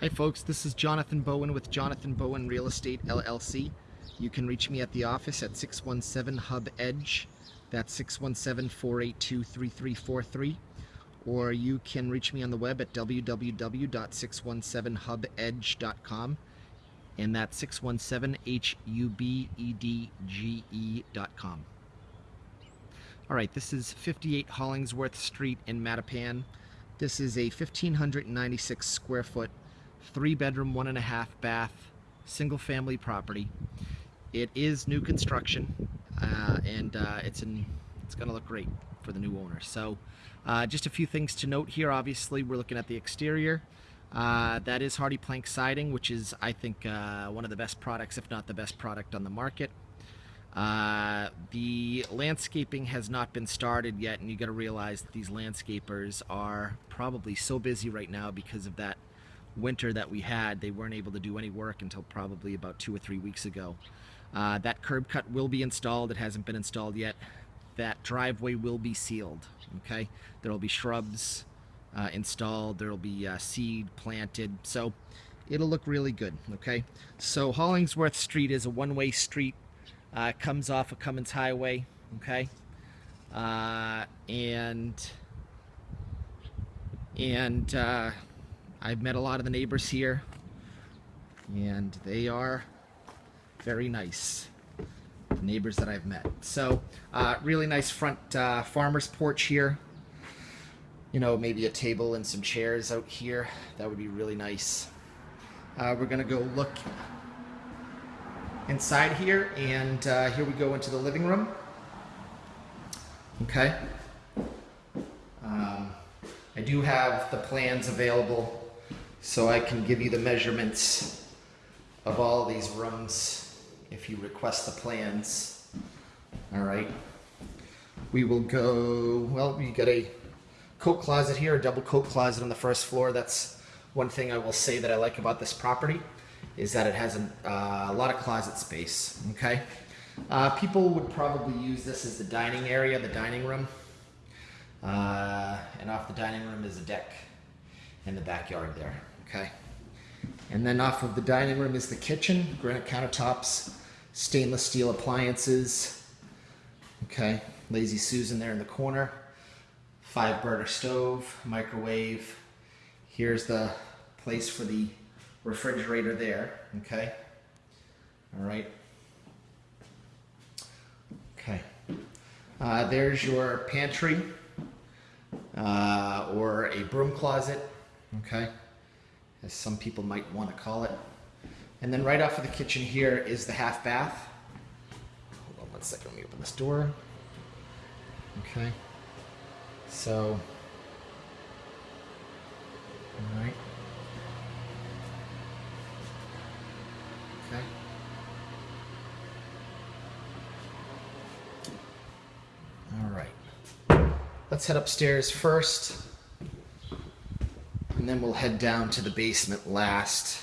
Hi folks, this is Jonathan Bowen with Jonathan Bowen Real Estate LLC. You can reach me at the office at 617 Hub Edge. That's 617-482-3343. Or you can reach me on the web at www.617hubedge.com and that's 617-H-U-B-E-D-G-E.com. All right, this is 58 Hollingsworth Street in Mattapan. This is a 1,596 square foot, three bedroom, one and a half bath, single family property. It is new construction uh, and uh, it's, in, it's gonna look great for the new owner. So uh, just a few things to note here. Obviously, we're looking at the exterior. Uh, that is HardiePlank siding, which is, I think, uh, one of the best products, if not the best product on the market. Uh, the landscaping has not been started yet, and you got to realize that these landscapers are probably so busy right now because of that winter that we had. They weren't able to do any work until probably about two or three weeks ago. Uh, that curb cut will be installed. It hasn't been installed yet. That driveway will be sealed. Okay, there will be shrubs uh, installed. There will be uh, seed planted. So it'll look really good. Okay, so Hollingsworth Street is a one-way street uh, comes off of Cummins Highway, okay? Uh, and and uh, I've met a lot of the neighbors here, and they are very nice. The neighbors that I've met. So, uh, really nice front uh, farmer's porch here. You know, maybe a table and some chairs out here. That would be really nice. Uh, we're gonna go look inside here, and uh, here we go into the living room. Okay. Um, I do have the plans available, so I can give you the measurements of all these rooms if you request the plans. All right. We will go, well, we got a coat closet here, a double coat closet on the first floor. That's one thing I will say that I like about this property is that it has a, uh, a lot of closet space, okay? Uh, people would probably use this as the dining area, the dining room. Uh, and off the dining room is a deck in the backyard there, okay? And then off of the dining room is the kitchen, granite countertops, stainless steel appliances, okay? Lazy Susan there in the corner, five burner stove, microwave. Here's the place for the refrigerator there, okay? All right. Okay. Uh, there's your pantry uh, or a broom closet, okay? As some people might want to call it. And then right off of the kitchen here is the half bath. Hold on one second, let me open this door. Okay. So, all right. Okay. All right. Let's head upstairs first, and then we'll head down to the basement last.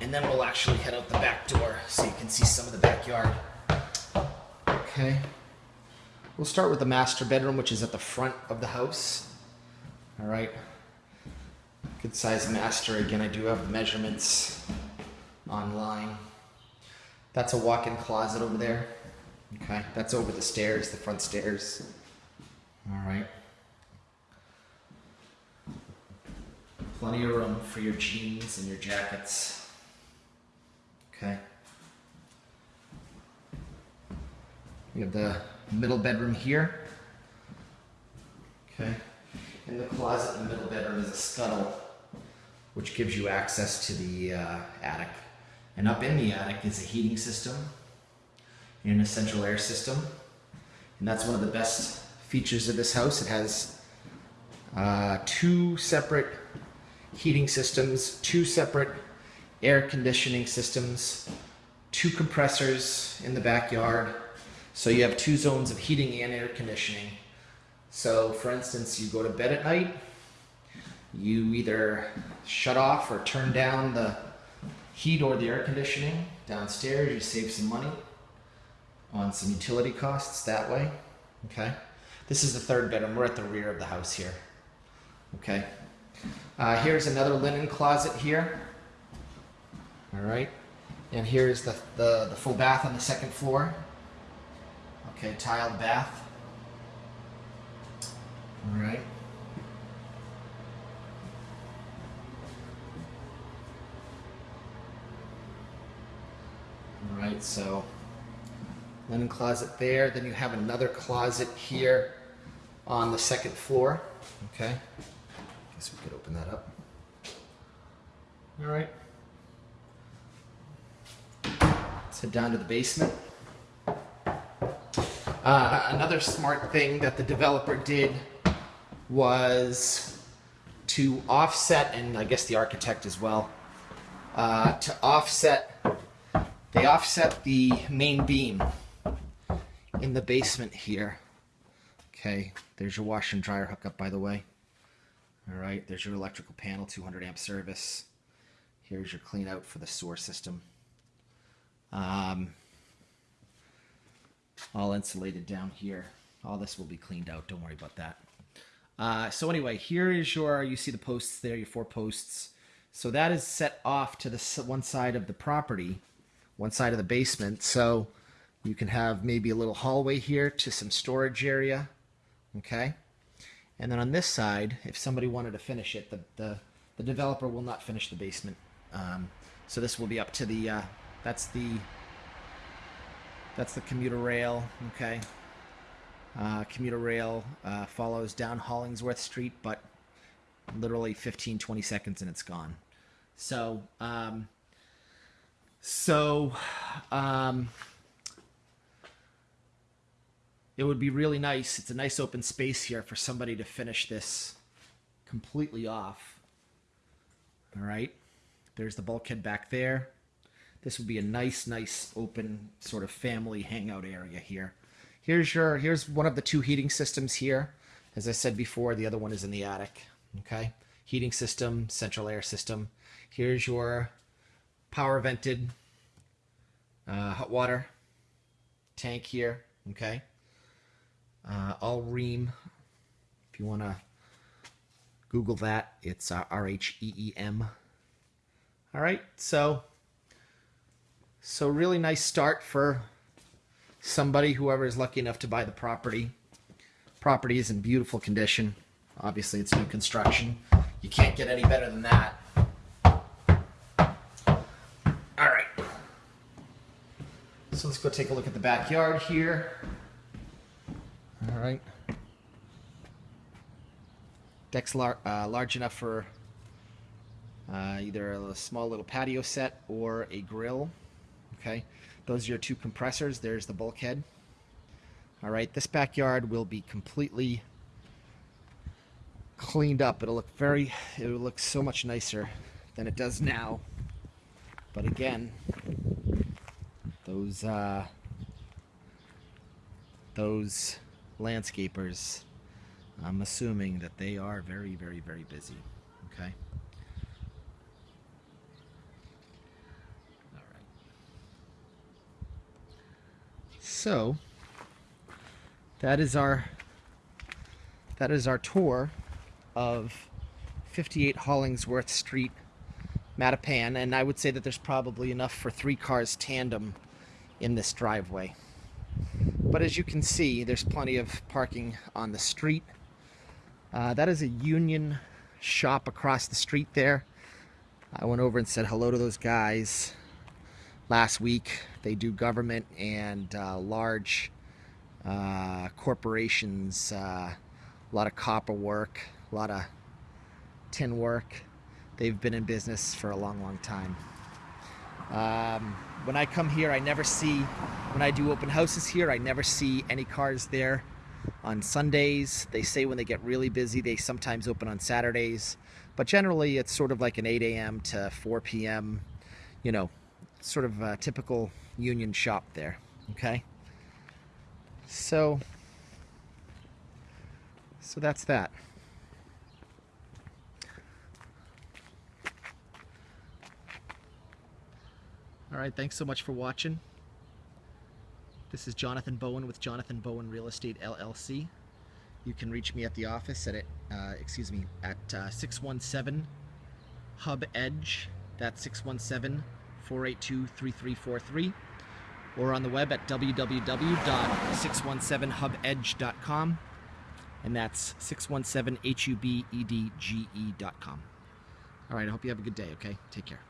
And then we'll actually head out the back door so you can see some of the backyard. Okay. We'll start with the master bedroom, which is at the front of the house. All right. Good size master. Again, I do have the measurements online. That's a walk-in closet over there. Okay, that's over the stairs, the front stairs. All right. Plenty of room for your jeans and your jackets. Okay. We have the middle bedroom here. Okay. In the closet in the middle bedroom is a scuttle, which gives you access to the uh, attic. And up in the attic is a heating system and a central air system. And that's one of the best features of this house. It has uh, two separate heating systems, two separate air conditioning systems, two compressors in the backyard. So you have two zones of heating and air conditioning. So for instance, you go to bed at night, you either shut off or turn down the heat or the air conditioning downstairs. You save some money on some utility costs that way. Okay. This is the third bedroom. We're at the rear of the house here. Okay. Uh, here's another linen closet here. All right. And here's the, the, the full bath on the second floor. Okay, tiled bath. All right. All right, so linen closet there. Then you have another closet here on the second floor. Okay. Guess we could open that up. All right. Let's head down to the basement. Uh, another smart thing that the developer did was to offset, and I guess the architect as well, uh, to offset, they offset the main beam in the basement here. Okay, there's your washer and dryer hookup, by the way. All right, there's your electrical panel, 200 amp service. Here's your clean out for the sewer system. Um, all insulated down here. All this will be cleaned out. Don't worry about that. Uh, so anyway, here is your, you see the posts there, your four posts. So that is set off to the one side of the property, one side of the basement. So you can have maybe a little hallway here to some storage area. Okay. And then on this side, if somebody wanted to finish it, the, the, the developer will not finish the basement. Um, so this will be up to the, uh, that's the that's the commuter rail, okay? Uh, commuter rail uh, follows down Hollingsworth Street, but literally 15, 20 seconds and it's gone. So, um, so, um, it would be really nice. It's a nice open space here for somebody to finish this completely off. All right. There's the bulkhead back there. This would be a nice, nice open sort of family hangout area here. Here's your here's one of the two heating systems here. As I said before, the other one is in the attic. Okay, heating system, central air system. Here's your power vented uh, hot water tank here. Okay, uh, all Rheem. If you want to Google that, it's uh, R H E E M. All right, so so really nice start for somebody, whoever is lucky enough to buy the property. Property is in beautiful condition. Obviously, it's new construction. You can't get any better than that. All right. So let's go take a look at the backyard here. All right. Deck's lar uh, large enough for uh, either a small little patio set or a grill. Okay, those are your two compressors. There's the bulkhead. All right, this backyard will be completely cleaned up. It'll look very, it'll look so much nicer than it does now. But again, those, uh, those landscapers, I'm assuming that they are very, very, very busy. Okay. So that is our that is our tour of 58 Hollingsworth Street, Mattapan, and I would say that there's probably enough for three cars tandem in this driveway. But as you can see, there's plenty of parking on the street. Uh, that is a union shop across the street there. I went over and said hello to those guys last week. They do government and uh, large uh, corporations, uh, a lot of copper work, a lot of tin work. They've been in business for a long, long time. Um, when I come here, I never see, when I do open houses here, I never see any cars there on Sundays. They say when they get really busy, they sometimes open on Saturdays. But generally, it's sort of like an 8 a.m. to 4 p.m., you know, sort of a typical union shop there. Okay. So, so that's that. Right, thanks so much for watching. This is Jonathan Bowen with Jonathan Bowen Real Estate LLC. You can reach me at the office at it, uh, excuse me, at uh, 617 Hub Edge. That's 617 482 3343. Or on the web at www.617hubedge.com. And that's 617hubedge.com. All right, I hope you have a good day, okay? Take care.